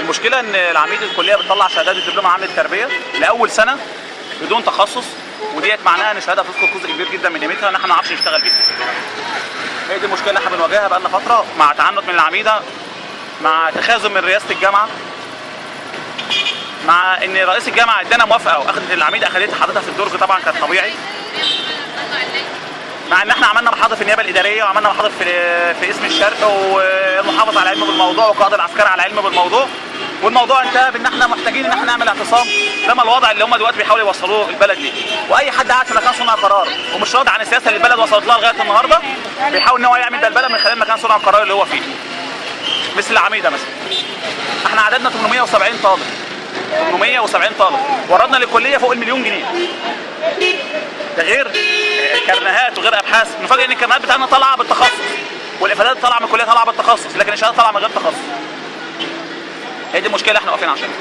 المشكلة إن العميد الكلية بتطلع شهادات الدبلوم العام للتربيه لأول سنة بدون تخصص وديت معناها إن الشهادة هتفقد جزء كبير جدا من قيمتها إن إحنا ما نعرفش نشتغل بيها. هي دي المشكلة اللي إحنا بنواجهها بقالنا فترة مع تعنت من العميدة مع تخاذل من رئاسة الجامعة مع إن رئيس الجامعة إدانا موافقة واخدت العميده اخدتها حضرتها في الدرج طبعا كانت طبيعي مع إن إحنا عملنا محاضر في النيابة الإدارية وعملنا محاضر في في اسم الشرق والمحافظ على العلم بالموضوع والقائد العسكري على العلم بالموضوع. والموضوع انتهى بإن إحنا محتاجين إن إحنا نعمل اعتصام. ده ما الوضع اللي هم دلوقتي بيحاولوا يوصلوه البلد ليه وأي حد قاعد في مكان صنع قرار. ومش راضي عن السياسة اللي البلد وصلت لها لغاية النهارده بيحاول إن هو يعمل ده البلد من خلال مكان صنع القرار اللي هو فيه. مثل العميدة مثلا. إحنا عددنا 870 طالب. 870 طالب. وردنا للكلية فوق المليون جنيه. ده غير كرنيهات وغير أبحاث نفاجئ إن الكرنيهات بتاعتنا طالعة بالتخصص والإفادات طالعة من الكليه طالعة بالتخصص لكن الشهاده طالعة من غير تخصص. هي دي المشكلة إحنا واقفين عشانها.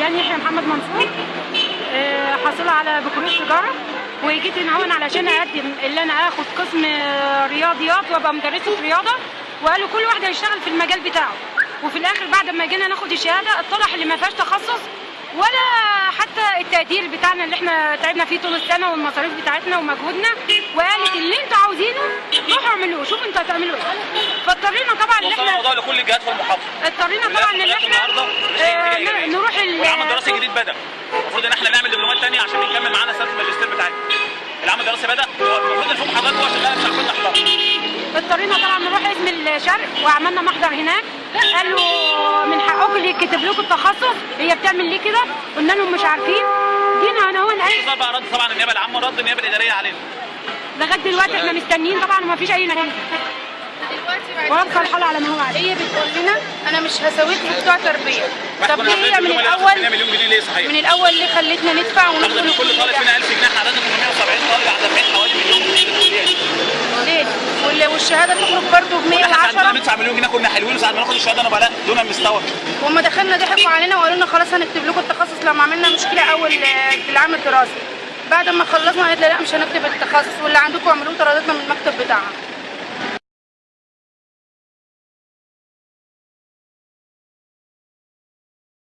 يعني يحيى محمد منصور آه، حاصله على بكالوريوس تجارة وجيت هنا هون علشان أقدم اللي أنا آخد قسم رياضيات وأبقى مدرسة رياضة وقالوا كل واحد هيشتغل في المجال بتاعه. وفي الآخر بعد ما جينا ناخد الشهادة اتضح اللي ما فيهاش تخصص ولا حتى التقدير بتاعنا اللي إحنا تعبنا فيه طول السنة والمصاريف بتاعتنا ومجهودنا. وقالت اللي أنتوا عاوزينه روحوا اعملوه شوفوا أنتوا هتعملوا إيه. فاضطرينا طبعا إن إحنا الموضوع لكل الجهات في المحافظة. اضطرينا طبعا إن إحنا آه، ن- نروح ال- والعام الدراسي الجديد بدأ. المفروض إن إحنا نعمل دبلومات ثانية عشان نكمل معانا سنة الماجستير بتاعتنا. العام الدراسي بدأ. المفروض الفوق حضرتك هو شغال مش عارفين نحضره. اضطرينا طبعا نروح اسم الشرق وعملنا محضر هناك. قالوا اللي يكتب لكم التخصص هي بتعمل ليه كده؟ قلنا لهم مش عارفين. جينا أنا هو اي صار بقى رد طبعا النيابة العامة رد النيابة الإدارية علينا. لغاية دلوقتي إحنا مستنيين طبعا وما فيش أي نتيجة. وابقى الحال على ما هو عليه هي بتقول لنا أنا مش هسويكم بتوع تربية. طب ليه هي من الأول للأسف 2 مليون جنيه ليه صحيح؟ من الأول ليه خلتنا ندفع وندخل كل طالب فينا 1000 جنيه إحنا عددنا 870 طالب على دافعين حوالي مليون جنيه للكليه دي. ليه والشهاده تخرج برضه ب إحنا ساعة ما 110 ندفع مليون جنيه كنا حلوين ساعة ما ناخد الشهادة أنا بلاء دون المستوى. وهم دخلنا ضحكوا علينا وقالوا لنا خلاص هنكتب لكم التخصص لما عملنا مشكلة أول آه، في العام الدراسي. بعد ما خلصنا قالت لا مش هنكتب التخصص واللي عندكم اعملوه طردتنا من المكتب بتاعها.